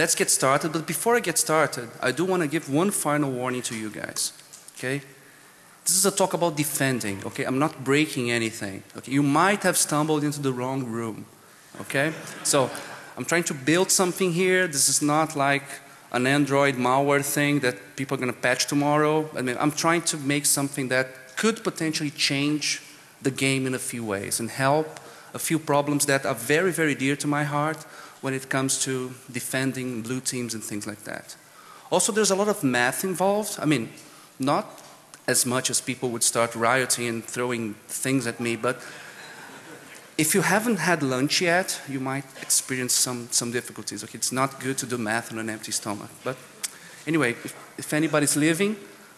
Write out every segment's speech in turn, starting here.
let's get started. But before I get started, I do want to give one final warning to you guys. Okay? This is a talk about defending. Okay? I'm not breaking anything. Okay? You might have stumbled into the wrong room. Okay? So I'm trying to build something here. This is not like an Android malware thing that people are going to patch tomorrow. I mean, I'm trying to make something that could potentially change the game in a few ways and help a few problems that are very, very dear to my heart when it comes to defending blue teams and things like that. Also, there's a lot of math involved. I mean, not as much as people would start rioting and throwing things at me, but if you haven't had lunch yet, you might experience some, some difficulties. Okay, it's not good to do math on an empty stomach. But anyway, if, if anybody's leaving,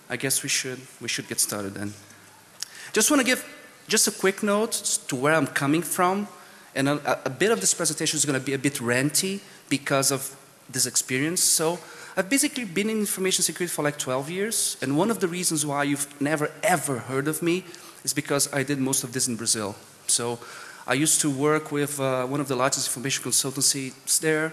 I guess we should, we should get started then. Just want to give just a quick note to where I'm coming from. And a, a bit of this presentation is going to be a bit ranty because of this experience. So I've basically been in information security for like 12 years. And one of the reasons why you've never ever heard of me is because I did most of this in Brazil. So I used to work with uh, one of the largest information consultancies there.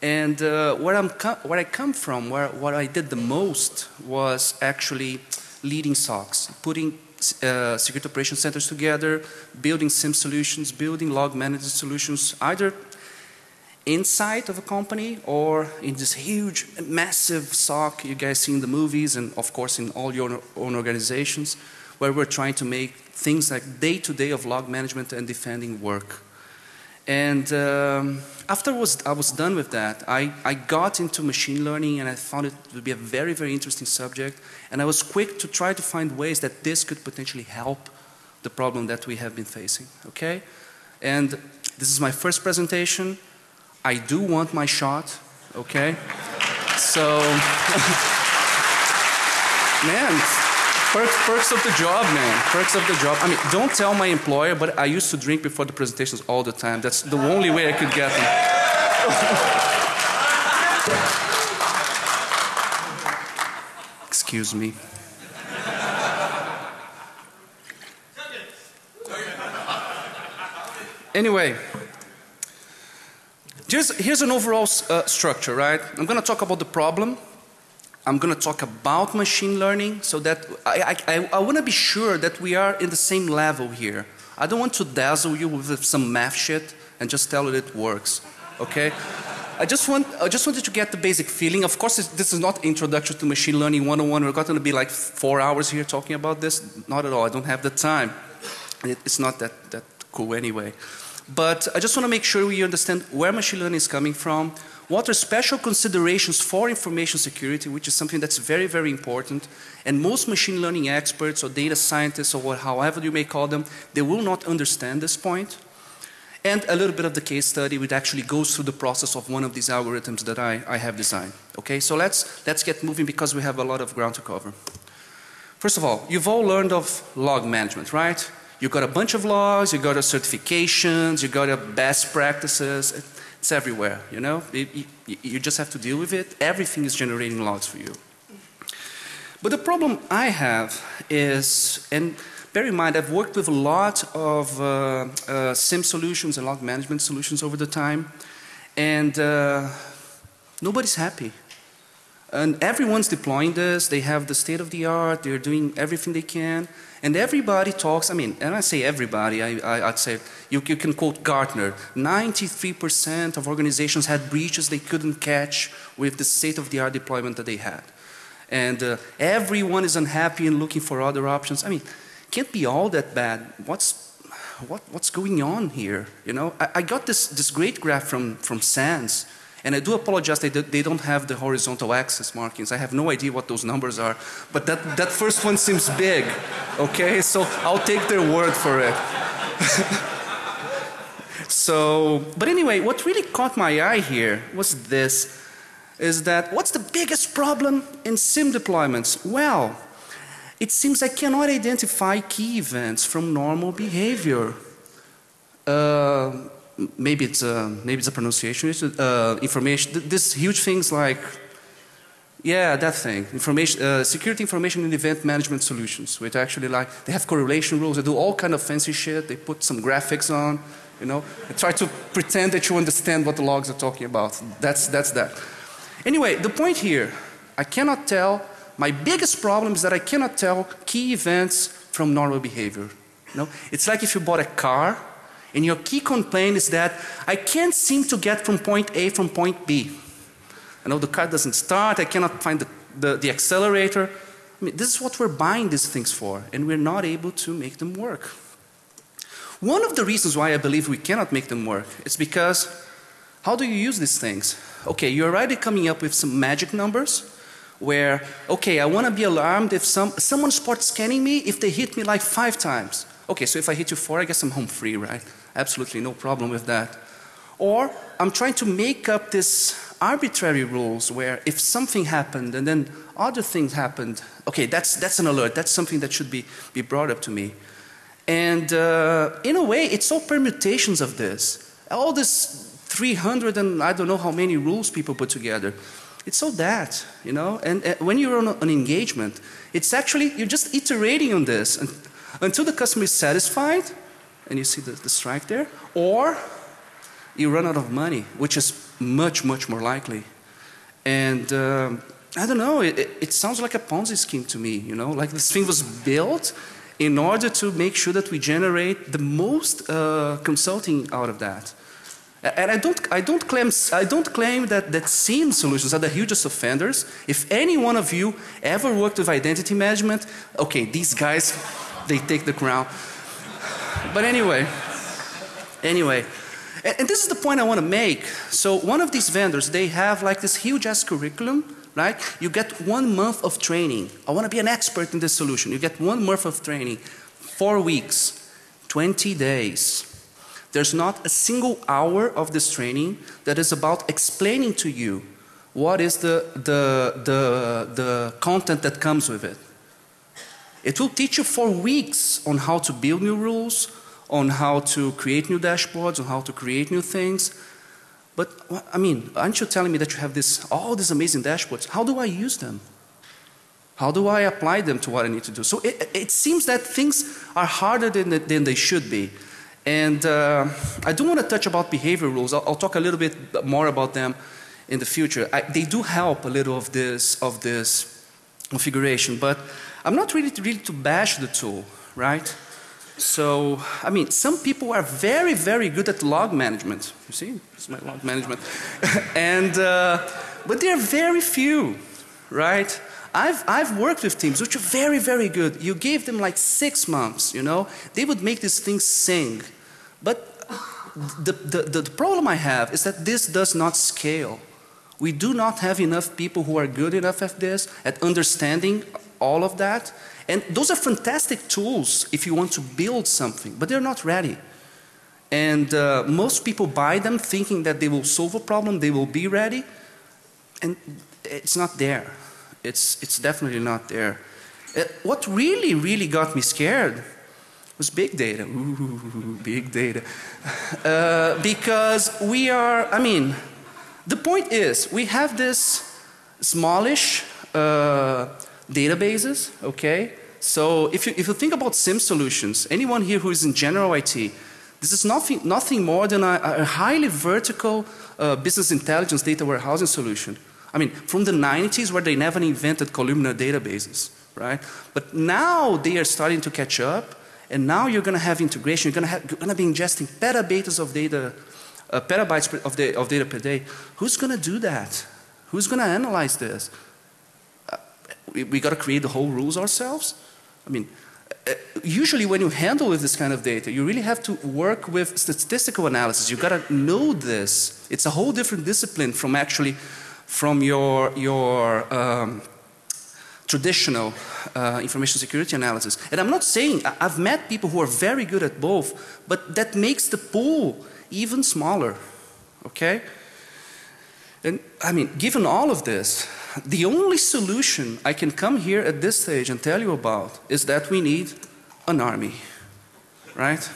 And uh, where, I'm where I come from, where what I did the most was actually leading SOCs, putting uh, security operation centers together, building SIEM solutions, building log management solutions, either inside of a company or in this huge, massive SOC you guys see in the movies and of course in all your own organizations where we're trying to make things like day to day of log management and defending work. And um, after was, I was done with that, I, I got into machine learning and I found it to be a very, very interesting subject. And I was quick to try to find ways that this could potentially help the problem that we have been facing, okay? And this is my first presentation. I do want my shot, okay? So, man, Perks, perks of the job, man. Perks of the job. I mean, don't tell my employer, but I used to drink before the presentations all the time. That's the only way I could get them. Excuse me. Anyway, just, here's an overall uh, structure, right? I'm going to talk about the problem I'm going to talk about machine learning so that I, I, I want to be sure that we are in the same level here. I don't want to dazzle you with some math shit and just tell you it works. Okay? I just want I just wanted to get the basic feeling. Of course this is not introduction to machine learning 101. We're going to be like 4 hours here talking about this. Not at all. I don't have the time. It's not that that cool anyway. But I just want to make sure we understand where machine learning is coming from, what are special considerations for information security, which is something that's very, very important. And most machine learning experts or data scientists or however you may call them, they will not understand this point. And a little bit of the case study which actually goes through the process of one of these algorithms that I, I have designed. Okay, so let's, let's get moving because we have a lot of ground to cover. First of all, you've all learned of log management, right? You've got a bunch of logs, you got a certifications, you got a best practices. It's everywhere, you know. It, you, just have to deal with it. Everything is generating logs for you. But the problem I have is, and bear in mind I've worked with a lot of uh, uh, SIEM solutions and log management solutions over the time and uh, nobody's happy. And everyone's deploying this, they have the state of the art, they're doing everything they can. And everybody talks, I mean, and I say everybody, I, would say, you, you can quote Gartner, 93% of organizations had breaches they couldn't catch with the state of the art deployment that they had. And uh, everyone is unhappy and looking for other options. I mean, can't be all that bad. What's, what, what's going on here? You know, I, I got this, this great graph from, from SANS and I do apologize they, they don't have the horizontal axis markings. I have no idea what those numbers are. But that, that first one seems big. Okay, so I'll take their word for it. so, but anyway, what really caught my eye here was this. Is that what's the biggest problem in SIEM deployments? Well, it seems I cannot identify key events from normal behavior. Uh, maybe it's a, maybe it's a pronunciation issue, uh, information, th this huge things like, yeah, that thing, information, uh, security information and event management solutions, which actually like, they have correlation rules, they do all kind of fancy shit, they put some graphics on, you know, and try to pretend that you understand what the logs are talking about. That's, that's that. Anyway, the point here, I cannot tell, my biggest problem is that I cannot tell key events from normal behavior. You know? It's like if you bought a car and your key complaint is that I can't seem to get from point A from point B. I know the car doesn't start, I cannot find the, the, the accelerator. I mean, this is what we're buying these things for and we're not able to make them work. One of the reasons why I believe we cannot make them work is because how do you use these things? Okay, you're already coming up with some magic numbers where, okay, I want to be alarmed if some, someone starts scanning me if they hit me like five times. Okay, so if I hit you four, I guess I'm home free, right? Absolutely no problem with that. Or I'm trying to make up this arbitrary rules where if something happened and then other things happened, okay, that's, that's an alert. That's something that should be, be brought up to me. And uh, in a way, it's all permutations of this. All this 300 and I don't know how many rules people put together. It's all that, you know. And uh, when you're on an engagement, it's actually, you're just iterating on this and, until the customer is satisfied, and you see the, the strike there, or you run out of money, which is much, much more likely. And um, I don't know, it, it, sounds like a Ponzi scheme to me, you know, like this thing was built in order to make sure that we generate the most uh, consulting out of that. And I don't, I don't claim, I don't claim that, that SIEM solutions are the hugest offenders. If any one of you ever worked with identity management, okay, these guys, they take the crown. But anyway, anyway, and, and this is the point I want to make. So one of these vendors, they have like this huge ass curriculum, right? You get one month of training. I want to be an expert in this solution. You get one month of training, four weeks, 20 days. There's not a single hour of this training that is about explaining to you what is the, the, the, the content that comes with it. It will teach you for weeks on how to build new rules, on how to create new dashboards, on how to create new things. But I mean, aren't you telling me that you have this, all these amazing dashboards? How do I use them? How do I apply them to what I need to do? So it, it seems that things are harder than, than they should be. And uh, I do want to touch about behavior rules. I'll, I'll, talk a little bit more about them in the future. I, they do help a little of this, of this configuration, but I'm not really to, really to bash the tool, right? So, I mean, some people are very, very good at log management. You see, it's my log management. and, uh, but there are very few, right? I've, I've worked with teams which are very, very good. You gave them like six months, you know, they would make these things sing. But the, the, the problem I have is that this does not scale. We do not have enough people who are good enough at this, at understanding all of that. And those are fantastic tools if you want to build something, but they're not ready. And uh, most people buy them thinking that they will solve a problem, they will be ready, and it's not there. It's, it's definitely not there. Uh, what really, really got me scared was big data. Ooh, big data. Uh, because we are, I mean, the point is, we have this smallish uh, databases, okay? So if you, if you think about SIEM solutions, anyone here who is in general IT, this is nothing, nothing more than a, a highly vertical uh, business intelligence data warehousing solution. I mean, from the 90s where they never invented columnar databases, right? But now they are starting to catch up and now you're going to have integration, you're going to be ingesting petabytes of data, uh, petabytes of, of data per day. Who's going to do that? Who's going to analyze this? we, we got to create the whole rules ourselves? I mean, uh, usually when you handle with this kind of data, you really have to work with statistical analysis. You got to know this. It's a whole different discipline from actually from your your um, traditional uh, information security analysis. And I'm not saying I've met people who are very good at both, but that makes the pool even smaller. Okay? And I mean, given all of this, the only solution I can come here at this stage and tell you about is that we need an army, right?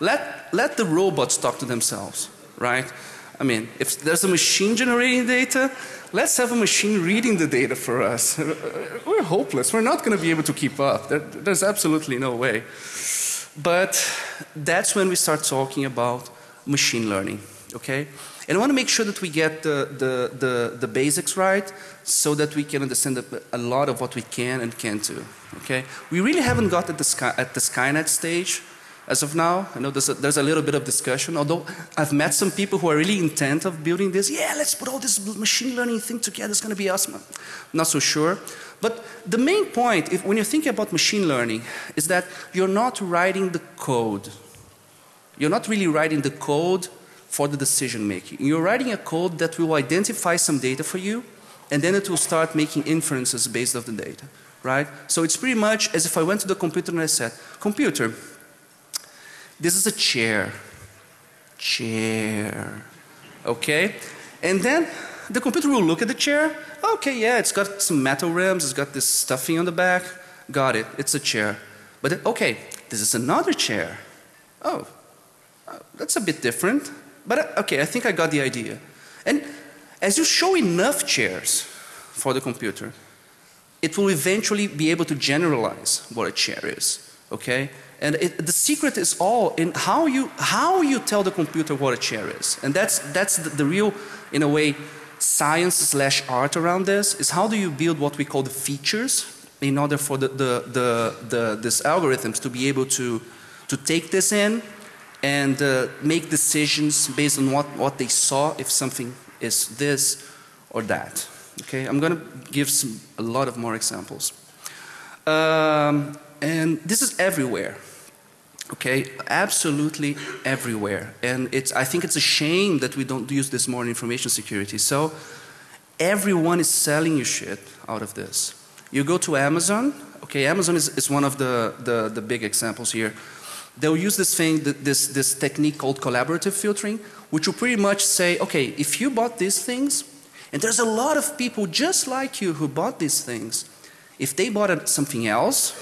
Let, let the robots talk to themselves, right? I mean, if there's a machine generating data, let's have a machine reading the data for us. We're hopeless. We're not going to be able to keep up. There, there's absolutely no way. But that's when we start talking about machine learning, okay? And I want to make sure that we get the, the, the, the basics right so that we can understand a lot of what we can and can't do. Okay? We really haven't got at the, Sky, at the Skynet stage as of now. I know there's a, there's a little bit of discussion, although I've met some people who are really intent of building this. Yeah, let's put all this machine learning thing together. It's going to be awesome. Not so sure. But the main point, if, when you're thinking about machine learning, is that you're not writing the code. You're not really writing the code for the decision making. You're writing a code that will identify some data for you and then it will start making inferences based on the data, right? So it's pretty much as if I went to the computer and I said, computer, this is a chair, chair, okay? And then the computer will look at the chair, okay, yeah, it's got some metal rims, it's got this stuffing on the back, got it, it's a chair. But okay, this is another chair. Oh, that's a bit different. But uh, okay, I think I got the idea. And as you show enough chairs for the computer, it will eventually be able to generalize what a chair is. Okay? And it, the secret is all in how you, how you tell the computer what a chair is. And that's, that's the, the real, in a way, science slash art around this is how do you build what we call the features in order for the, the, the, the, this algorithms to be able to, to take this in and uh, make decisions based on what, what they saw if something is this or that. Okay, I'm going to give some, a lot of more examples. Um, and this is everywhere. Okay, absolutely everywhere. And it's, I think it's a shame that we don't use this more in information security. So everyone is selling you shit out of this. You go to Amazon, okay, Amazon is, is one of the, the, the big examples here they'll use this thing, this, this technique called collaborative filtering, which will pretty much say, okay, if you bought these things, and there's a lot of people just like you who bought these things, if they bought something else,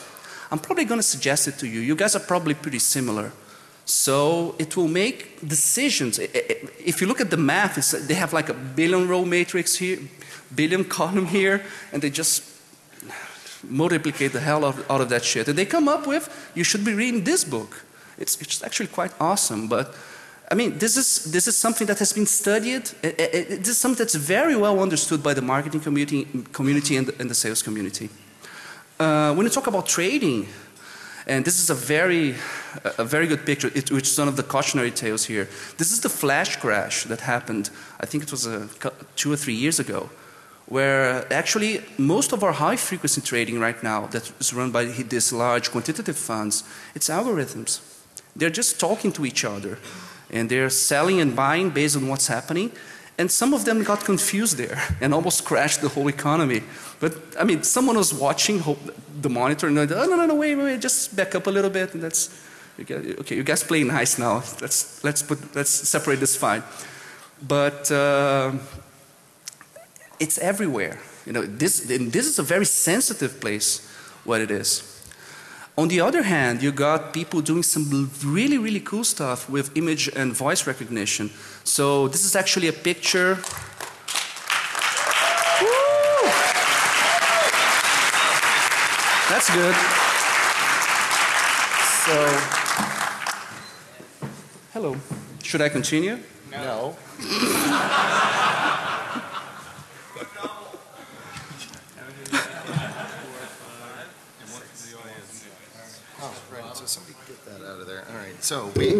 I'm probably going to suggest it to you. You guys are probably pretty similar. So it will make decisions. If you look at the math, they have like a billion row matrix here, billion column here, and they just multiplicate the hell out, out of that shit. And they come up with, you should be reading this book. It's, it's actually quite awesome. But I mean, this is, this is something that has been studied. It, it, this is something that's very well understood by the marketing community, community and, the, and the sales community. Uh, when you talk about trading, and this is a very, a very good picture, it, which is one of the cautionary tales here. This is the flash crash that happened, I think it was a, two or three years ago where actually most of our high frequency trading right now that is run by these large quantitative funds, it's algorithms. They're just talking to each other and they're selling and buying based on what's happening and some of them got confused there and almost crashed the whole economy. But I mean, someone was watching the monitor and like, oh no, no, no, wait, wait, just back up a little bit and that's, okay, you guys play nice now. Let's, let's put, let's separate this fine. But uh, it's everywhere. You know, this, this is a very sensitive place, what it is. On the other hand, you got people doing some really, really cool stuff with image and voice recognition. So this is actually a picture. Woo! That's good. So, hello. Should I continue? No. So we,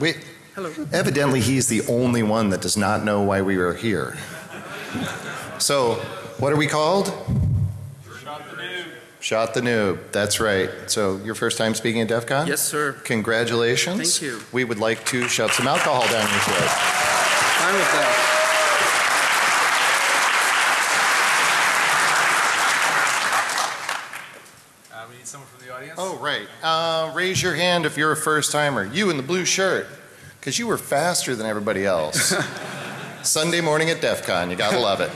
we, Hello. evidently he's the only one that does not know why we are here. So what are we called? Shot the noob. Shot the noob. That's right. So your first time speaking at DEF CON? Yes, sir. Congratulations. Thank you. We would like to shove some alcohol down your throat. Fine with that. Uh, we need someone from the audience. Oh, right. Uh, raise your hand if you're a first timer. You in the blue shirt. Because you were faster than everybody else. Sunday morning at DEF CON. You gotta love it.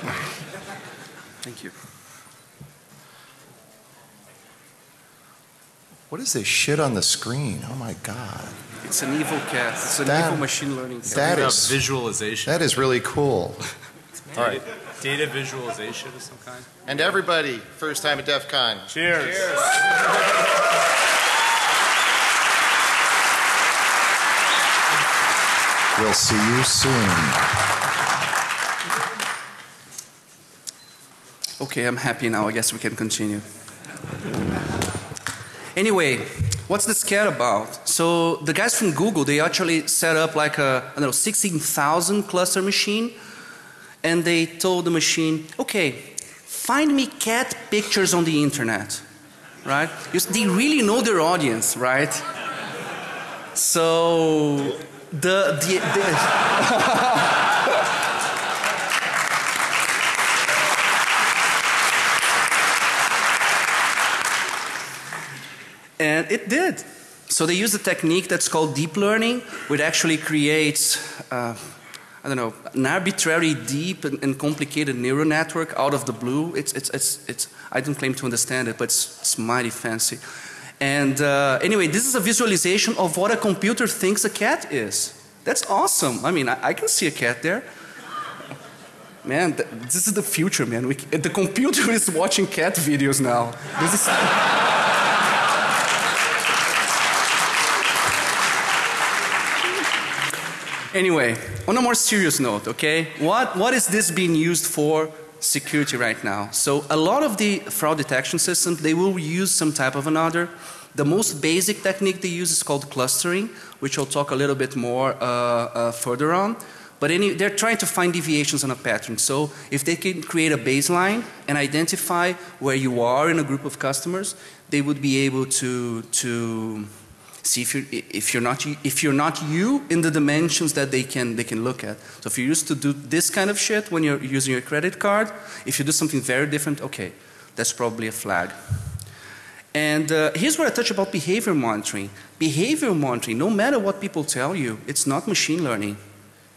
Thank you. What is this shit on the screen? Oh my God. It's an evil cast. It's an That- evil machine learning cast. that About is- visualization. That is really cool. All right. Data visualization of some kind. And everybody, first time at DEF CON. Cheers. We'll see you soon. Okay, I'm happy now. I guess we can continue. Anyway, what's the scare about? So the guys from Google, they actually set up like a, I don't know, 16,000 cluster machine and they told the machine, okay, find me cat pictures on the internet, right? You, they really know their audience, right? So the, the, the And it did. So they used a technique that's called deep learning, which actually creates, uh, I don't know, an arbitrary deep and, and, complicated neural network out of the blue. It's, it's, it's, it's, I don't claim to understand it, but it's, it's mighty fancy. And uh, anyway, this is a visualization of what a computer thinks a cat is. That's awesome. I mean, I, I can see a cat there. Man, th this is the future, man. We, the computer is watching cat videos now. This is Anyway, on a more serious note, okay, what, what is this being used for security right now? So a lot of the fraud detection systems, they will use some type of another. The most basic technique they use is called clustering, which I'll talk a little bit more uh, uh, further on. But any, they're trying to find deviations on a pattern. So if they can create a baseline and identify where you are in a group of customers, they would be able to, to See if you're, if you're not if you're not you in the dimensions that they can they can look at. So if you used to do this kind of shit when you're using your credit card, if you do something very different, okay, that's probably a flag. And uh, here's where I touch about behavior monitoring. Behavior monitoring, no matter what people tell you, it's not machine learning.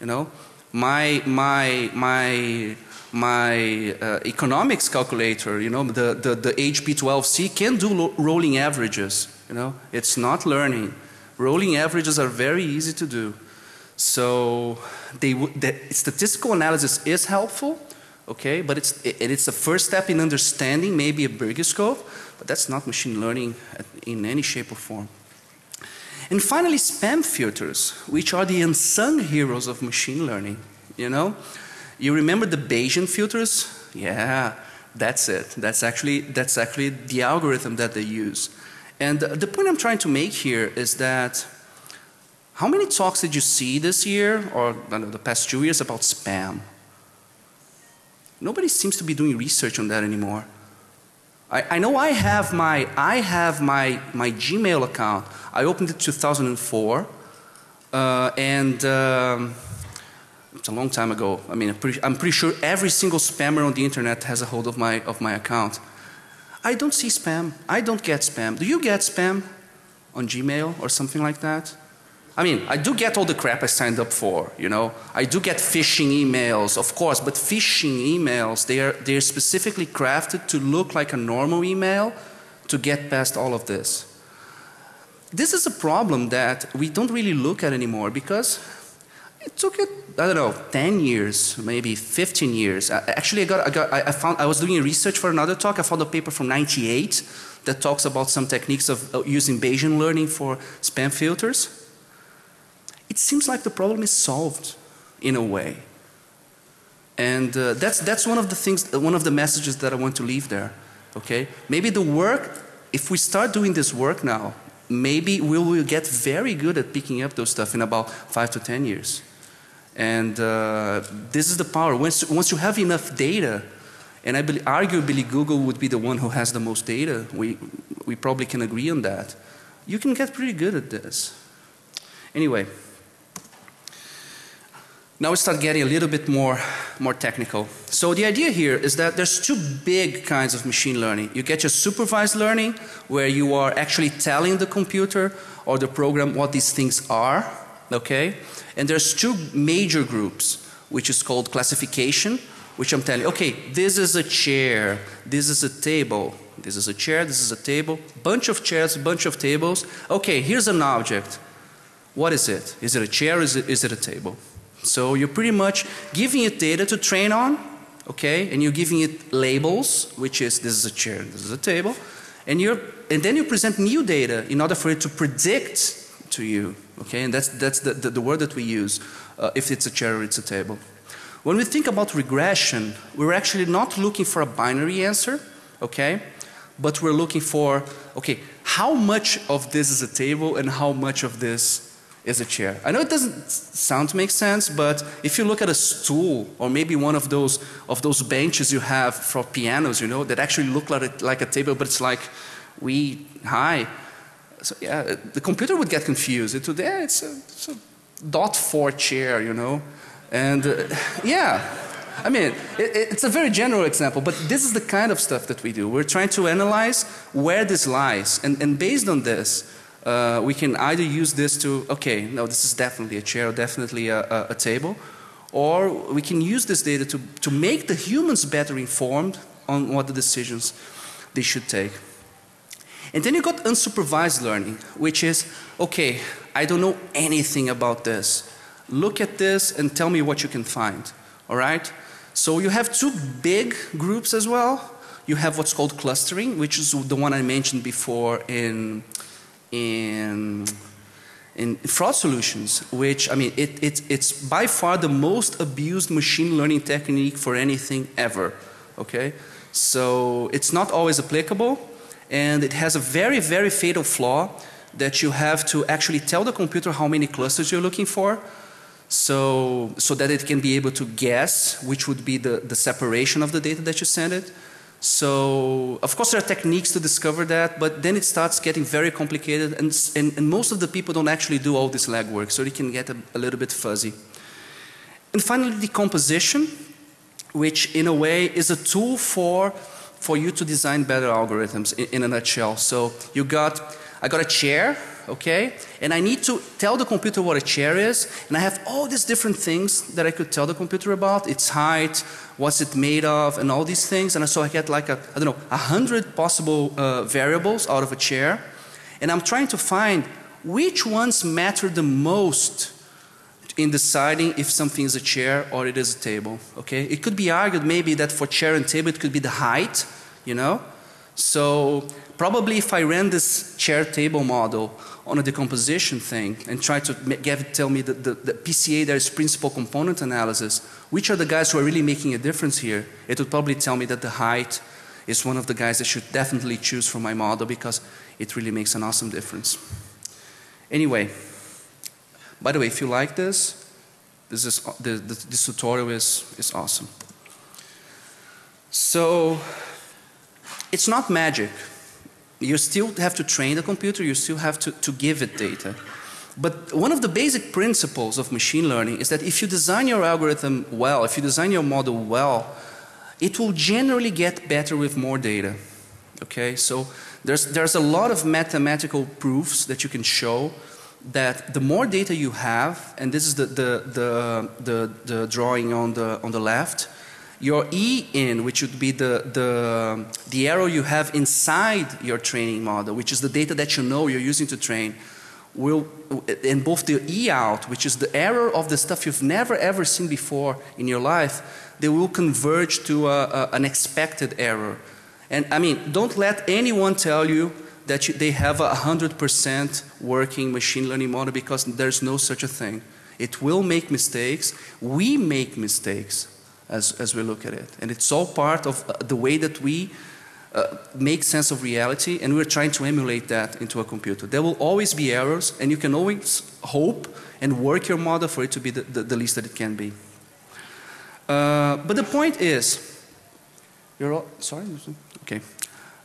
You know, my my my my uh, economics calculator, you know, the, the, the HP12C can do rolling averages, you know. It's not learning. Rolling averages are very easy to do. So they the statistical analysis is helpful, okay, but it's, it, it's the first step in understanding maybe a bigger scope, but that's not machine learning in any shape or form. And finally, spam filters, which are the unsung heroes of machine learning, you know. You remember the Bayesian filters? Yeah, that's it. That's actually, that's actually the algorithm that they use. And the point I'm trying to make here is that how many talks did you see this year or know, the past two years about spam? Nobody seems to be doing research on that anymore. I, I know I have my, I have my, my Gmail account. I opened it 2004 uh, and um, it's a long time ago. I mean, I'm pretty, I'm pretty, sure every single spammer on the internet has a hold of my, of my account. I don't see spam. I don't get spam. Do you get spam on Gmail or something like that? I mean, I do get all the crap I signed up for, you know. I do get phishing emails, of course, but phishing emails, they are, they are specifically crafted to look like a normal email to get past all of this. This is a problem that we don't really look at anymore because it took it, I don't know, 10 years, maybe 15 years. I, actually, I got, I got, I found, I was doing research for another talk. I found a paper from 98 that talks about some techniques of using Bayesian learning for spam filters. It seems like the problem is solved in a way. And uh, that's, that's one of the things, one of the messages that I want to leave there. Okay? Maybe the work, if we start doing this work now, maybe we will get very good at picking up those stuff in about five to 10 years. And uh, this is the power. Once, once you have enough data, and I believe, arguably Google would be the one who has the most data. We, we probably can agree on that. You can get pretty good at this. Anyway, now we start getting a little bit more, more technical. So the idea here is that there's two big kinds of machine learning. You get your supervised learning where you are actually telling the computer or the program what these things are, okay? And there's two major groups, which is called classification, which I'm telling you, okay, this is a chair, this is a table, this is a chair, this is a table, bunch of chairs, bunch of tables. Okay, here's an object. What is it? Is it a chair, is it, is it a table? So you're pretty much giving it data to train on, okay, and you're giving it labels, which is this is a chair, this is a table, and you're, and then you present new data in order for it to predict to you. Okay, and that's, that's the, the, the word that we use uh, if it's a chair or it's a table. When we think about regression, we're actually not looking for a binary answer, okay? But we're looking for, okay, how much of this is a table and how much of this is a chair. I know it doesn't sound to make sense, but if you look at a stool or maybe one of those of those benches you have for pianos, you know, that actually look like a, like a table, but it's like we high. So yeah, the computer would get confused. It yeah, it's a, it's a dot four chair, you know, and uh, yeah. I mean, it, it's a very general example, but this is the kind of stuff that we do. We're trying to analyze where this lies, and, and based on this, uh, we can either use this to, okay, no, this is definitely a chair, definitely a, a, a, table, or we can use this data to, to make the humans better informed on what the decisions they should take. And then you got unsupervised learning, which is, okay, I don't know anything about this. Look at this and tell me what you can find, all right? So you have two big groups as well. You have what's called clustering, which is the one I mentioned before in in in fraud solutions, which I mean, it, it, it's by far the most abused machine learning technique for anything ever. Okay, so it's not always applicable, and it has a very very fatal flaw that you have to actually tell the computer how many clusters you're looking for. So, so that it can be able to guess which would be the, the separation of the data that you send it. So, of course there are techniques to discover that, but then it starts getting very complicated and, and, and most of the people don't actually do all this legwork, so it can get a, a little bit fuzzy. And finally decomposition, which in a way is a tool for, for you to design better algorithms in, in a nutshell. So you got, I got a chair, okay? And I need to tell the computer what a chair is, and I have all these different things that I could tell the computer about, its height, what's it made of, and all these things. And so I get like a, I don't know, a hundred possible uh, variables out of a chair. And I'm trying to find which ones matter the most in deciding if something is a chair or it is a table, okay? It could be argued maybe that for chair and table it could be the height, you know? So probably if I ran this chair table model on a decomposition thing and try to tell me that the, the PCA there is principal component analysis, which are the guys who are really making a difference here, it would probably tell me that the height is one of the guys I should definitely choose for my model because it really makes an awesome difference. Anyway, by the way, if you like this, this is the, this tutorial is is awesome. So it's not magic. You still have to train the computer, you still have to, to give it data. But one of the basic principles of machine learning is that if you design your algorithm well, if you design your model well, it will generally get better with more data. Okay, so there's, there's a lot of mathematical proofs that you can show that the more data you have, and this is the, the, the, the, the drawing on the, on the left, your E in, which would be the, the, the arrow you have inside your training model, which is the data that you know you're using to train, will, and both the E out, which is the error of the stuff you've never ever seen before in your life, they will converge to a, a, an expected error. And I mean, don't let anyone tell you that you, they have a 100% working machine learning model because there's no such a thing. It will make mistakes. We make mistakes as, as we look at it. And it's all part of uh, the way that we uh, make sense of reality and we're trying to emulate that into a computer. There will always be errors and you can always hope and work your model for it to be the, the, the least that it can be. Uh, but the point is, you're all, sorry? Okay.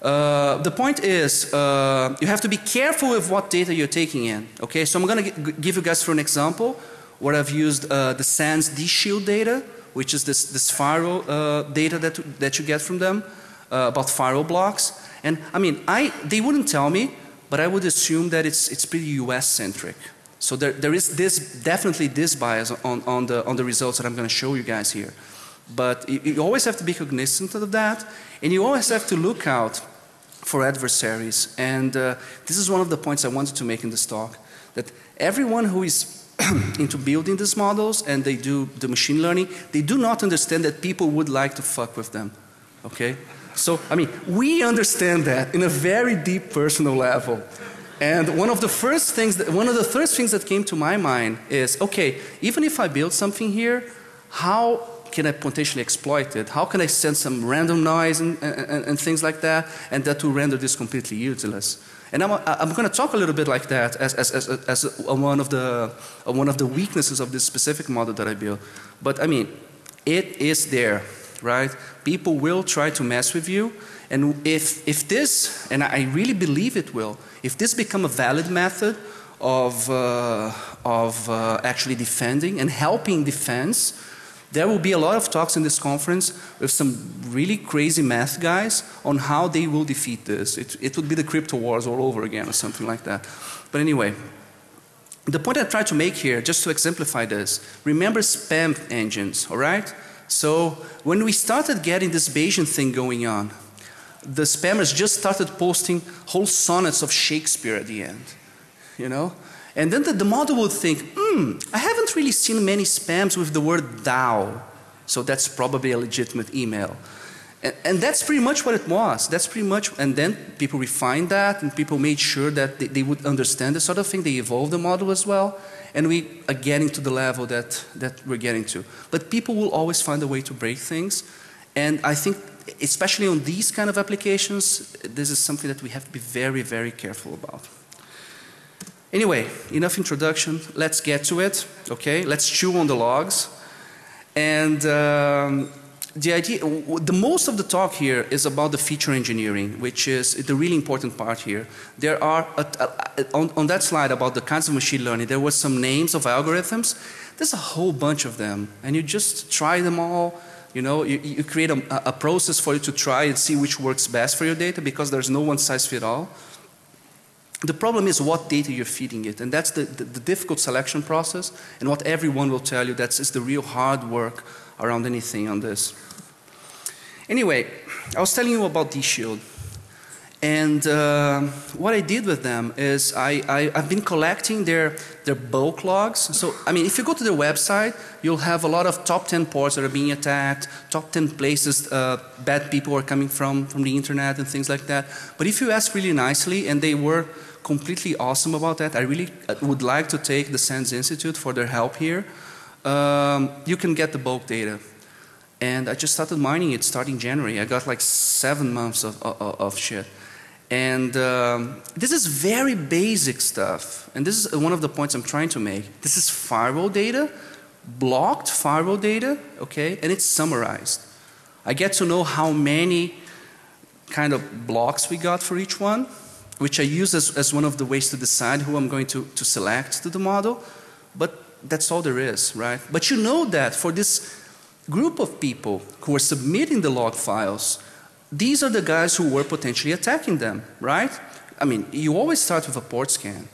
Uh, the point is, uh, you have to be careful with what data you're taking in. Okay, so I'm going to give you guys for an example where I've used uh, the SANS DShield data which is this, this firewall uh, data that, that you get from them uh, about firewall blocks. And I mean, I, they wouldn't tell me, but I would assume that it's, it's pretty US centric. So there, there is this, definitely this bias on, on, the, on the results that I'm going to show you guys here. But you, always have to be cognizant of that and you always have to look out for adversaries. And uh, this is one of the points I wanted to make in this talk, that everyone who is into building these models and they do the machine learning, they do not understand that people would like to fuck with them. Okay? So, I mean, we understand that in a very deep personal level. And one of the first things that, one of the first things that came to my mind is, okay, even if I build something here, how can I potentially exploit it? How can I send some random noise and, and, and things like that and that will render this completely useless? And I'm, I'm going to talk a little bit like that as, as, as, as one, of the, one of the weaknesses of this specific model that I built. But I mean, it is there, right? People will try to mess with you. And if, if this, and I really believe it will, if this become a valid method of, uh, of uh, actually defending and helping defense, there will be a lot of talks in this conference with some really crazy math guys on how they will defeat this. It, it would be the crypto wars all over again or something like that. But anyway, the point I try to make here, just to exemplify this, remember spam engines, alright? So when we started getting this Bayesian thing going on, the spammers just started posting whole sonnets of Shakespeare at the end, you know? And then the, the model would think, hmm, I haven't really seen many spams with the word thou, so that's probably a legitimate email. And, and, that's pretty much what it was. That's pretty much, and then people refined that and people made sure that they, they would understand this sort of thing. They evolved the model as well. And we are getting to the level that, that we're getting to. But people will always find a way to break things. And I think, especially on these kind of applications, this is something that we have to be very, very careful about. Anyway, enough introduction. Let's get to it. Okay, let's chew on the logs. And um, the idea, the most of the talk here is about the feature engineering, which is the really important part here. There are, a, a, on, on, that slide about the kinds of machine learning, there were some names of algorithms. There's a whole bunch of them, and you just try them all. You know, you, you create a, a process for you to try and see which works best for your data because there's no one size fit all. The problem is what data you're feeding it, and that's the, the, the difficult selection process, and what everyone will tell you, that's is the real hard work around anything on this. Anyway, I was telling you about DShield. And uh, what I did with them is I, I, have been collecting their, their bulk logs. So, I mean, if you go to their website, you'll have a lot of top 10 ports that are being attacked, top 10 places uh, bad people are coming from, from the internet and things like that. But if you ask really nicely, and they were completely awesome about that. I really uh, would like to take the SANS Institute for their help here. Um, you can get the bulk data. And I just started mining it starting January. I got like seven months of, of, of shit. And um, this is very basic stuff. And this is one of the points I'm trying to make. This is firewall data, blocked firewall data, okay, and it's summarized. I get to know how many kind of blocks we got for each one which I use as, as one of the ways to decide who I'm going to, to select to the model. But that's all there is, right? But you know that for this group of people who are submitting the log files, these are the guys who were potentially attacking them, right? I mean, you always start with a port scan.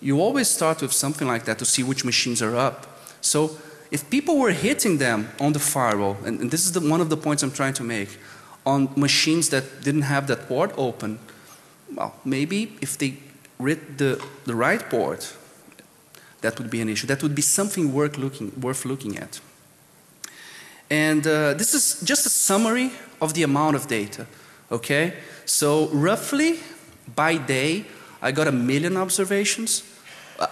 You always start with something like that to see which machines are up. So if people were hitting them on the firewall, and, and this is the, one of the points I'm trying to make, on machines that didn't have that port open, well, maybe if they read the, the right port, that would be an issue. That would be something worth looking, worth looking at. And uh, this is just a summary of the amount of data. Okay? So roughly by day, I got a million observations.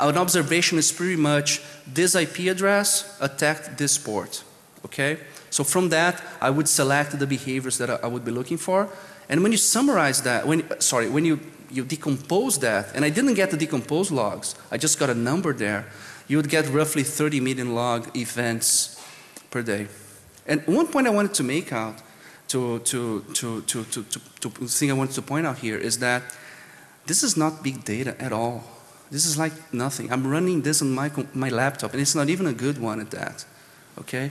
An observation is pretty much this IP address attacked this port. Okay? So from that, I would select the behaviors that I would be looking for. And when you summarize that, when, sorry, when you, you decompose that, and I didn't get the decomposed logs, I just got a number there, you would get roughly 30 million log events per day. And one point I wanted to make out, to, to, to, to, to, to, to thing I wanted to point out here is that this is not big data at all. This is like nothing. I'm running this on my, my laptop, and it's not even a good one at that. Okay?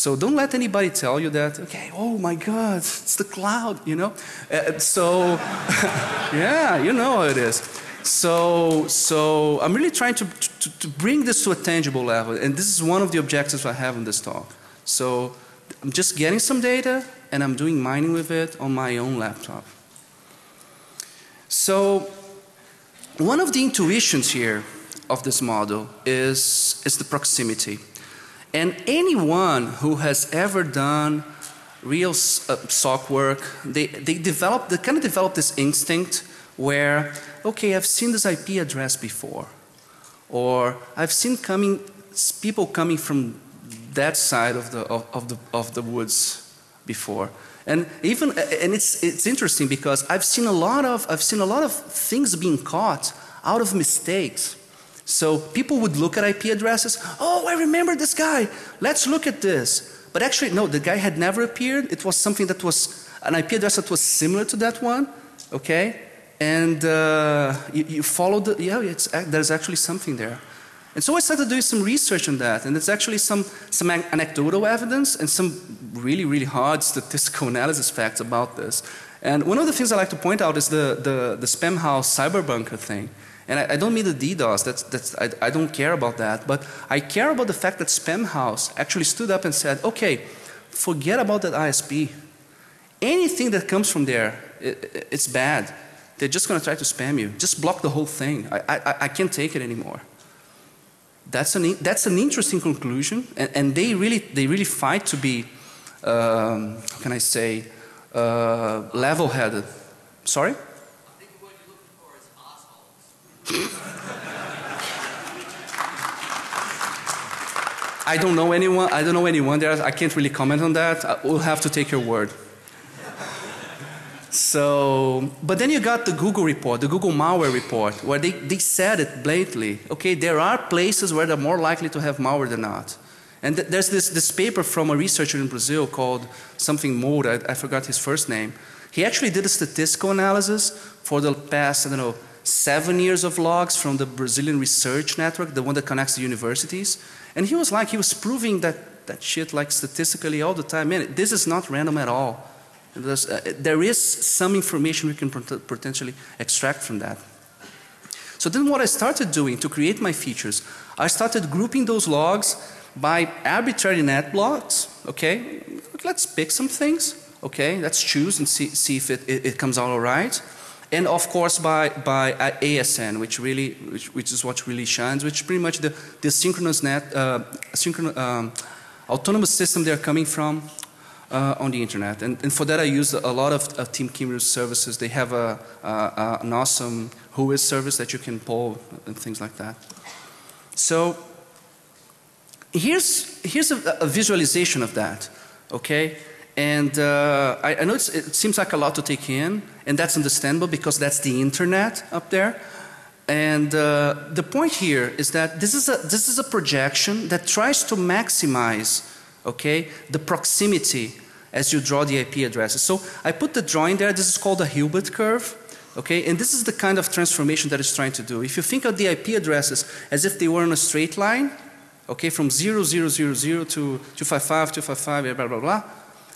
So don't let anybody tell you that, okay, oh my God, it's the cloud, you know? Uh, so, yeah, you know how it is. So, so I'm really trying to, to, to, bring this to a tangible level, and this is one of the objectives I have in this talk. So I'm just getting some data, and I'm doing mining with it on my own laptop. So one of the intuitions here of this model is, is the proximity. And anyone who has ever done real uh, SOC work, they, they develop, they kind of develop this instinct where, okay, I've seen this IP address before. Or I've seen coming, people coming from that side of the, of, of the, of the woods before. And even, and it's, it's interesting because I've seen a lot of, I've seen a lot of things being caught out of mistakes. So people would look at IP addresses, oh, I remember this guy, let's look at this. But actually, no, the guy had never appeared. It was something that was an IP address that was similar to that one, okay? And uh, you, you the, yeah, it's, there's actually something there. And so I started doing some research on that, and there's actually some, some anecdotal evidence and some really, really hard statistical analysis facts about this. And one of the things I like to point out is the, the, the Spamhaus cyber bunker thing. And I, I, don't mean the DDoS, that's, that's, I, I don't care about that, but I care about the fact that Spamhaus actually stood up and said, okay, forget about that ISP. Anything that comes from there, it, it's bad. They're just going to try to spam you. Just block the whole thing. I, I, I can't take it anymore. That's an, that's an interesting conclusion, and, and they, really, they really fight to be, um, how can I say, uh, level headed. Sorry? I don't know anyone. I don't know anyone there. I can't really comment on that. I will have to take your word. So, but then you got the Google report, the Google malware report, where they, they said it blatantly. Okay, there are places where they're more likely to have malware than not. And th there's this, this paper from a researcher in Brazil called something Moura, I, I forgot his first name. He actually did a statistical analysis for the past, I don't know, seven years of logs from the Brazilian Research Network, the one that connects the universities. And he was like, he was proving that, that shit like statistically all the time. Man, this is not random at all. Uh, there is some information we can pot potentially extract from that. So then what I started doing to create my features, I started grouping those logs by arbitrary net blocks, okay? Let's pick some things, okay? Let's choose and see, see if it, it, it comes out all right. And of course by, by ASN, which really, which, which is what really shines, which pretty much the, the synchronous net, uh, synchronous, um, autonomous system they're coming from, uh, on the internet. And, and, for that I use a lot of, of Team Cymru's services. They have a, a, an awesome Whois service that you can pull and things like that. So here's, here's a, a visualization of that, okay? And uh, I, I, know it seems like a lot to take in, and that's understandable because that's the internet up there. And uh, the point here is that this is, a, this is a projection that tries to maximize okay, the proximity as you draw the IP addresses. So I put the drawing there, this is called a Hilbert curve. Okay, and this is the kind of transformation that it's trying to do. If you think of the IP addresses as if they were in a straight line, okay, from 0000 to 255, 255, blah, blah, blah,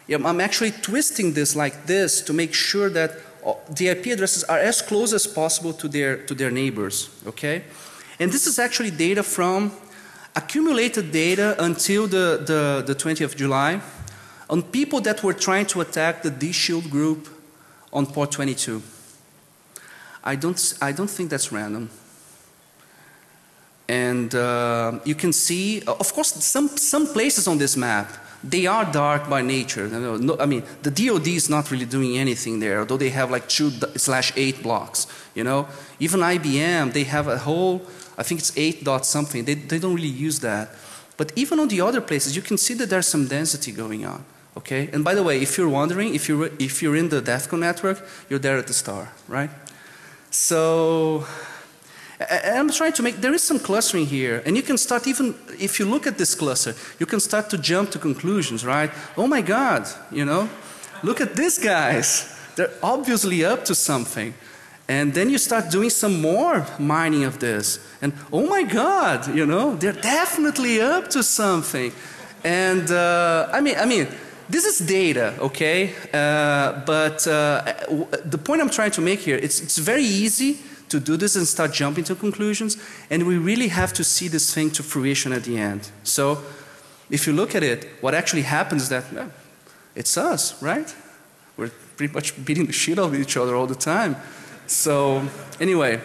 yeah, I'm actually twisting this like this to make sure that the IP addresses are as close as possible to their, to their neighbors, okay? And this is actually data from accumulated data until the, the, the 20th of July on people that were trying to attack the DShield group on port 22. I don't, I don't think that's random. And uh, you can see, of course, some, some places on this map, they are dark by nature. No, I mean, the DoD is not really doing anything there, although they have like two slash eight blocks, you know. Even IBM, they have a whole, I think it's eight dot something, they, they don't really use that. But even on the other places, you can see that there's some density going on. Okay, and by the way, if you're wondering, if you're, if you're in the DEF CON network, you're there at the star, right? So, I'm trying to make, there is some clustering here, and you can start even, if you look at this cluster, you can start to jump to conclusions, right? Oh my God, you know, look at these guys. They're obviously up to something. And then you start doing some more mining of this. And oh my God, you know, they're definitely up to something. And uh, I mean, I mean, this is data, okay? Uh, but uh, the point I'm trying to make here, it's, it's very easy to do this and start jumping to conclusions, and we really have to see this thing to fruition at the end. So, if you look at it, what actually happens is that well, it's us, right? We're pretty much beating the shit out of each other all the time. So, anyway,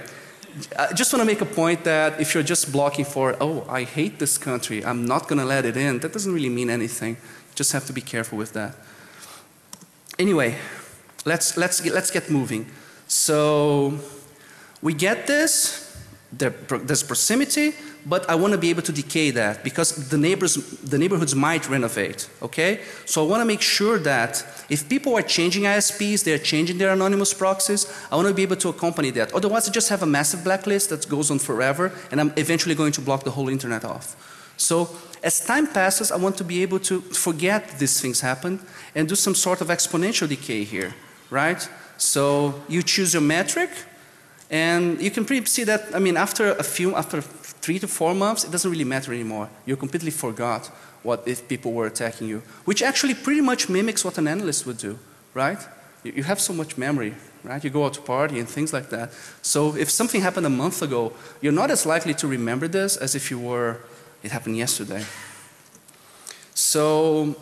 I just want to make a point that if you're just blocking for, oh, I hate this country, I'm not going to let it in, that doesn't really mean anything. Just have to be careful with that. Anyway, let's, let's, let's get moving. So we get this there, proximity, but I want to be able to decay that because the neighbors, the neighborhoods might renovate. Okay, so I want to make sure that if people are changing ISPs, they're changing their anonymous proxies. I want to be able to accompany that. Otherwise, I just have a massive blacklist that goes on forever, and I'm eventually going to block the whole internet off. So as time passes, I want to be able to forget these things happen and do some sort of exponential decay here, right? So you choose your metric, and you can pretty see that, I mean, after a few, after three to four months, it doesn't really matter anymore. You completely forgot what if people were attacking you, which actually pretty much mimics what an analyst would do, right? You, you have so much memory, right? You go out to party and things like that. So if something happened a month ago, you're not as likely to remember this as if you were, it happened yesterday. So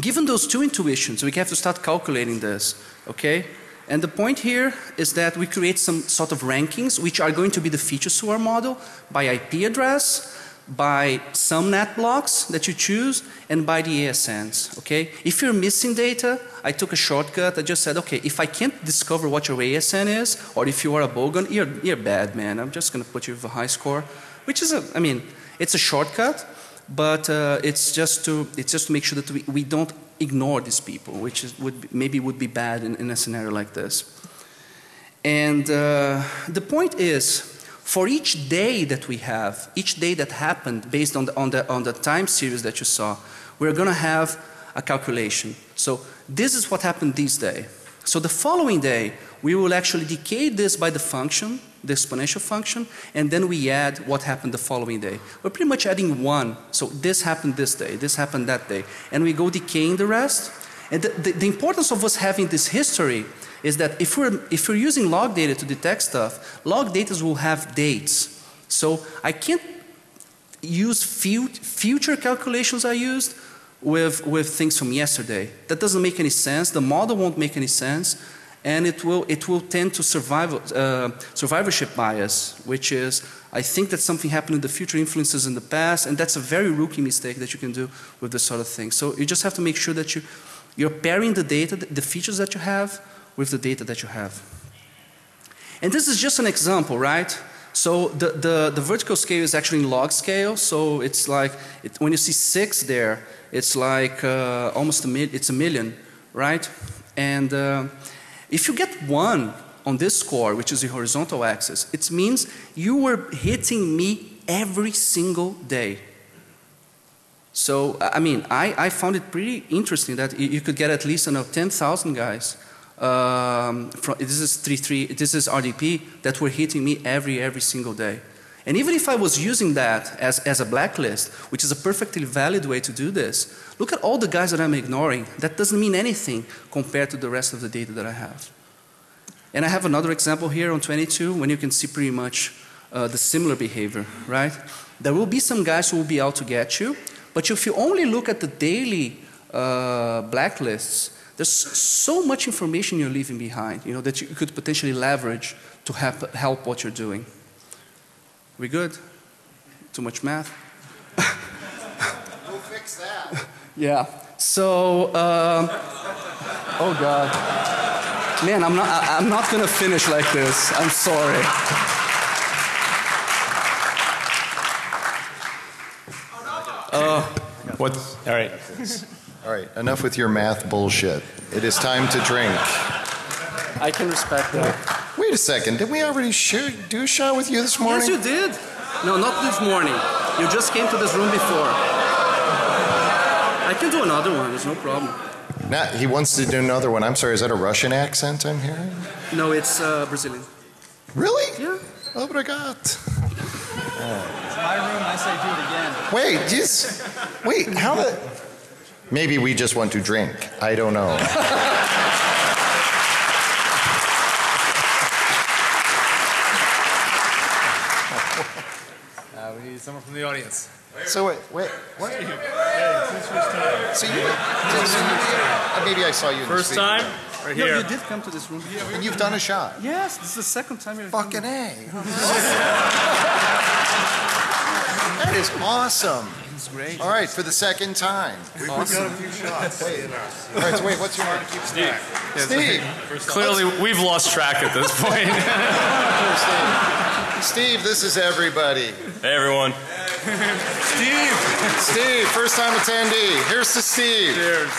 given those two intuitions, we have to start calculating this, okay? And the point here is that we create some sort of rankings which are going to be the features to our model by IP address, by some net blocks that you choose, and by the ASNs, okay? If you're missing data, I took a shortcut. I just said, okay, if I can't discover what your ASN is, or if you are a bogon, you're, you're bad, man. I'm just going to put you with a high score, which is a, I mean, it's a shortcut, but uh, it's just to, it's just to make sure that we, we don't ignore these people, which is, would be, maybe would be bad in, in, a scenario like this. And uh, the point is, for each day that we have, each day that happened based on the, on the, on the time series that you saw, we're going to have a calculation. So this is what happened this day. So the following day, we will actually decay this by the function, the exponential function, and then we add what happened the following day. We're pretty much adding one. So this happened this day, this happened that day. And we go decaying the rest. And the, the, the importance of us having this history is that if we're, if we're using log data to detect stuff, log data will have dates. So I can't use future calculations I used with, with things from yesterday. That doesn't make any sense. The model won't make any sense and it will, it will tend to survival, uh, survivorship bias, which is I think that something happened in the future influences in the past, and that's a very rookie mistake that you can do with this sort of thing. So you just have to make sure that you, you're pairing the data, the features that you have, with the data that you have. And this is just an example, right? So the, the, the vertical scale is actually in log scale, so it's like, it, when you see six there, it's like uh, almost a, mil it's a million, right? And uh, if you get one on this score, which is the horizontal axis, it means you were hitting me every single day. So, I mean, I, I found it pretty interesting that you could get at least, you know, 10,000 guys. Um, from, this is 3, 3, this is RDP that were hitting me every, every single day. And even if I was using that as, as a blacklist, which is a perfectly valid way to do this, look at all the guys that I'm ignoring. That doesn't mean anything compared to the rest of the data that I have. And I have another example here on 22 when you can see pretty much uh, the similar behavior, right? There will be some guys who will be out to get you, but if you only look at the daily uh, blacklists, there's so much information you're leaving behind, you know, that you could potentially leverage to help, help what you're doing. We good? Too much math? we'll fix that. yeah. So, um, oh God. Man, I'm not, I, I'm not gonna finish like this. I'm sorry. Uh, what? All right. All right, enough with your math bullshit. It is time to drink. I can respect that. Wait a second. Did we already shoot, do a shot with you this morning? Yes, you did. No, not this morning. You just came to this room before. I can do another one. There's no problem. Now, he wants to do another one. I'm sorry, is that a Russian accent I'm hearing? No, it's uh, Brazilian. Really? Yeah. Obrigado. Oh. It's my room. I say do it again. Wait, just wait. How the? Maybe we just want to drink. I don't know. need someone from the audience. So wait, wait, what? So you, so you uh, maybe I saw you. First time, right here. No, you did come to this room. and you've done a shot. Yes, this is the second time you're. Fucking a. that is awesome. It's great. All right, for the second time. We've awesome. got a few shots. Wait. All right, so wait, what's your name? Steve. Steve. Clearly, we've lost track at this point. Steve, this is everybody. Hey, everyone. Steve, Steve, first time attendee. Here's to Steve. Cheers.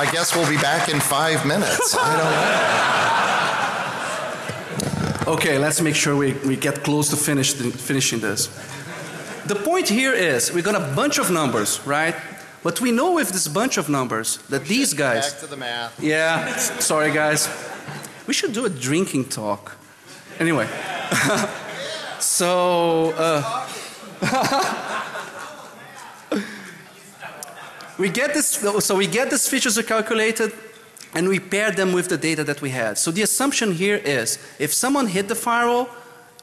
I guess we'll be back in five minutes. I don't know. Okay, let's make sure we, we get close to finish the, finishing this. The point here is we got a bunch of numbers, right? But we know with this bunch of numbers that these guys. Back to the math. Yeah, sorry guys. We should do a drinking talk. Anyway. so, uh, we get this, so we get these features calculated and we pair them with the data that we had. So the assumption here is if someone hit the firewall,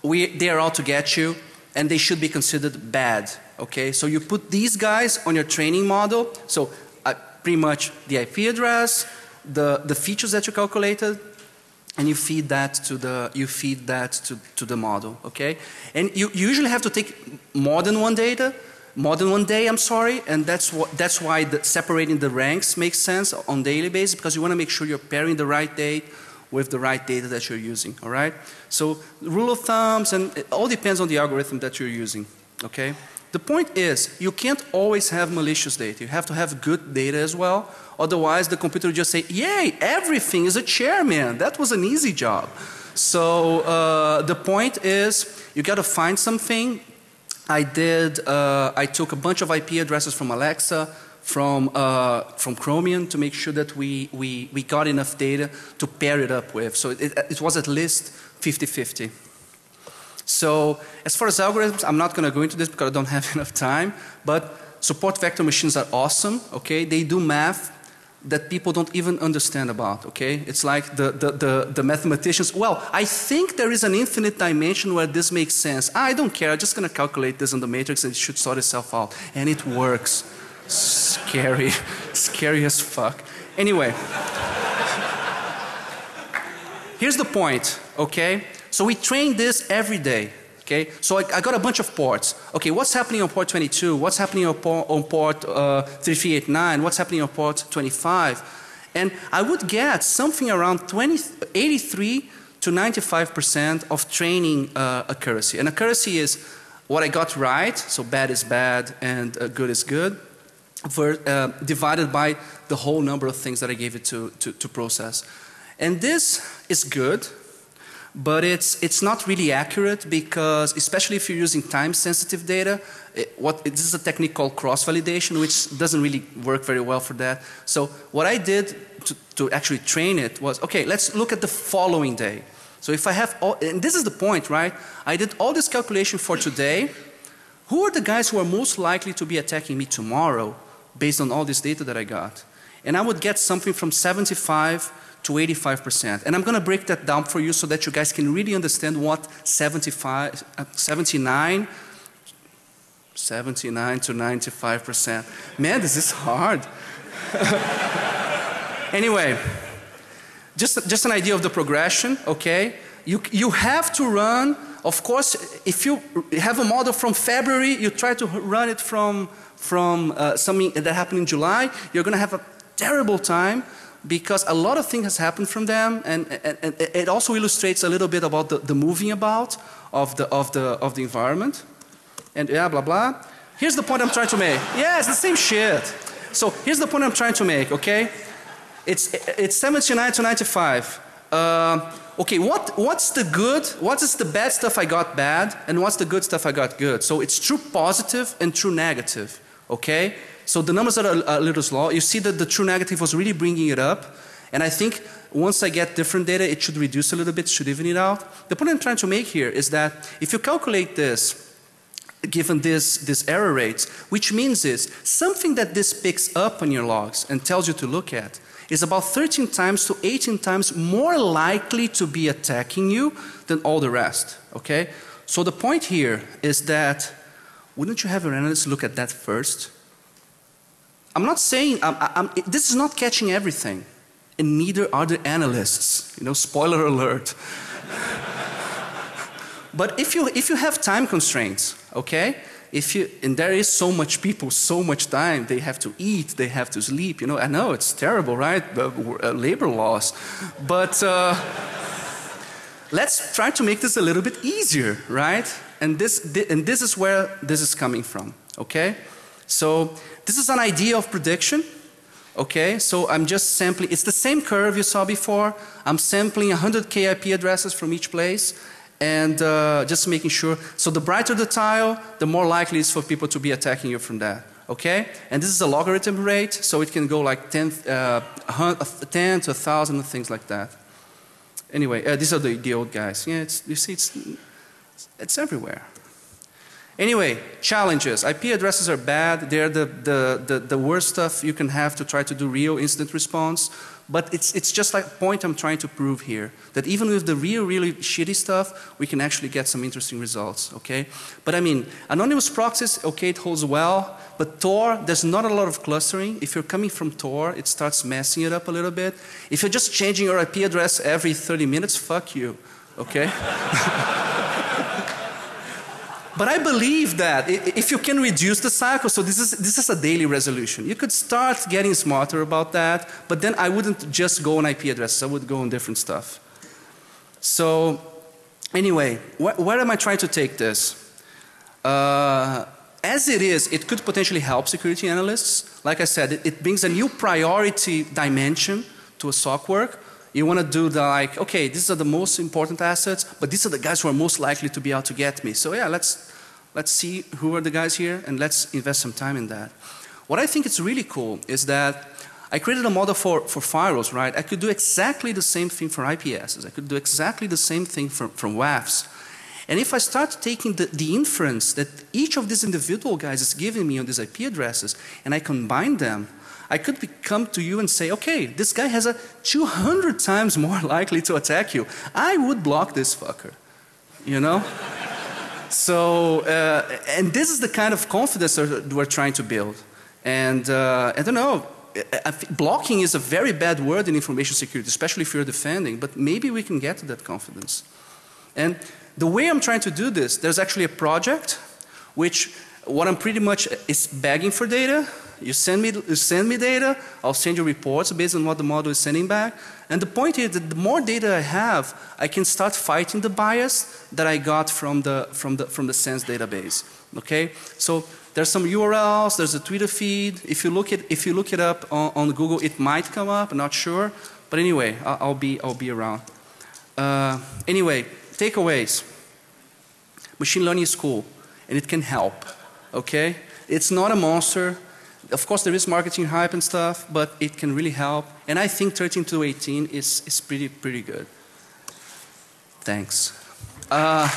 we, they are out to get you and they should be considered bad. Okay, so you put these guys on your training model. So uh, pretty much the IP address, the, the features that you calculated, and you feed that to the you feed that to, to the model. Okay, and you, you usually have to take more than one data, more than one day. I'm sorry, and that's what that's why the, separating the ranks makes sense on daily basis because you want to make sure you're pairing the right date with the right data that you're using. All right. So rule of thumbs, and it all depends on the algorithm that you're using. Okay. The point is, you can't always have malicious data. You have to have good data as well. Otherwise, the computer will just say, yay, everything is a chairman. That was an easy job. So uh, the point is, you got to find something. I did, uh, I took a bunch of IP addresses from Alexa, from, uh, from Chromium to make sure that we, we, we got enough data to pair it up with. So it, it was at least 50-50. So as far as algorithms, I'm not going to go into this because I don't have enough time, but support vector machines are awesome, okay? They do math that people don't even understand about, okay? It's like the, the, the, the mathematicians, well, I think there is an infinite dimension where this makes sense. I don't care, I'm just going to calculate this on the matrix and it should sort itself out. And it works. Scary, scary as fuck. Anyway. Here's the point, okay? So we train this every day. Okay, so I, I, got a bunch of ports. Okay, what's happening on port 22? What's happening on port, on port uh, 3389? What's happening on port 25? And I would get something around 20, 83 to 95% of training uh, accuracy. And accuracy is what I got right, so bad is bad and uh, good is good, for, uh, divided by the whole number of things that I gave it to, to, to process. And this is good but it's, it's not really accurate because especially if you're using time sensitive data, it, what, this is a technique called cross validation which doesn't really work very well for that. So what I did to, to actually train it was, okay, let's look at the following day. So if I have all, and this is the point, right? I did all this calculation for today. Who are the guys who are most likely to be attacking me tomorrow based on all this data that I got? And I would get something from 75 to 85%. And I'm going to break that down for you so that you guys can really understand what 75, uh, 79, 79 to 95%. Man, this is hard. anyway, just, just an idea of the progression, okay? You, you have to run, of course, if you have a model from February, you try to run it from, from uh, something that happened in July, you're going to have a terrible time because a lot of things has happened from them and, and, and, it also illustrates a little bit about the, the moving about of the, of, the, of the environment. And yeah, blah, blah. Here's the point I'm trying to make. Yeah, it's the same shit. So here's the point I'm trying to make, okay? It's, it's 79 to 95. Uh, okay, what, what's the good, what is the bad stuff I got bad and what's the good stuff I got good? So it's true positive and true negative, okay? So the numbers are a, a little slow. You see that the true negative was really bringing it up. And I think once I get different data, it should reduce a little bit, should even it out. The point I'm trying to make here is that if you calculate this, given this, this error rates, which means is something that this picks up on your logs and tells you to look at is about 13 times to 18 times more likely to be attacking you than all the rest, okay? So the point here is that wouldn't you have your analyst look at that first? I'm not saying, I'm, I'm, this is not catching everything. And neither are the analysts. You know, spoiler alert. but if you, if you have time constraints, okay, if you, and there is so much people, so much time, they have to eat, they have to sleep, you know, I know it's terrible, right? Uh, labor laws. But uh, let's try to make this a little bit easier, right? And this, thi- and this is where this is coming from, okay? So this is an idea of prediction, okay? So I'm just sampling, it's the same curve you saw before. I'm sampling 100k IP addresses from each place and uh, just making sure. So the brighter the tile, the more likely it is for people to be attacking you from that. Okay? And this is a logarithm rate, so it can go like 10, uh, 10 to 1,000 things like that. Anyway, uh, these are the, the old guys. Yeah, it's, you see, it's, it's everywhere. Anyway, challenges. IP addresses are bad. They're the, the, the, the worst stuff you can have to try to do real incident response. But it's, it's just like a point I'm trying to prove here. That even with the real, really shitty stuff, we can actually get some interesting results, okay? But I mean, anonymous proxies, okay, it holds well. But Tor, there's not a lot of clustering. If you're coming from Tor, it starts messing it up a little bit. If you're just changing your IP address every 30 minutes, fuck you, okay? But I believe that if you can reduce the cycle, so this is, this is a daily resolution. You could start getting smarter about that, but then I wouldn't just go on IP addresses, I would go on different stuff. So, anyway, wh where am I trying to take this? Uh, as it is, it could potentially help security analysts. Like I said, it, it brings a new priority dimension to a SOC work. You want to do the like, okay, these are the most important assets, but these are the guys who are most likely to be out to get me. So yeah, let's, let's see who are the guys here and let's invest some time in that. What I think is really cool is that I created a model for, for firewalls, right? I could do exactly the same thing for IPSs. I could do exactly the same thing for, from WAFs. And if I start taking the, the inference that each of these individual guys is giving me on these IP addresses and I combine them, I could come to you and say, okay, this guy has a 200 times more likely to attack you. I would block this fucker, you know? so, uh, and this is the kind of confidence we're trying to build. And uh, I don't know, blocking is a very bad word in information security, especially if you're defending, but maybe we can get to that confidence. And the way I'm trying to do this, there's actually a project which what I'm pretty much is begging for data. You send me, you send me data, I'll send you reports based on what the model is sending back. And the point is that the more data I have, I can start fighting the bias that I got from the, from the, from the SANS database. Okay? So there's some URLs, there's a Twitter feed. If you look it, if you look it up on, on Google, it might come up, I'm not sure. But anyway, I'll, I'll be, I'll be around. Uh, anyway, takeaways. Machine learning is cool and it can help. Okay? It's not a monster. Of course, there is marketing hype and stuff, but it can really help. And I think 13 to 18 is, is pretty, pretty good. Thanks. Uh,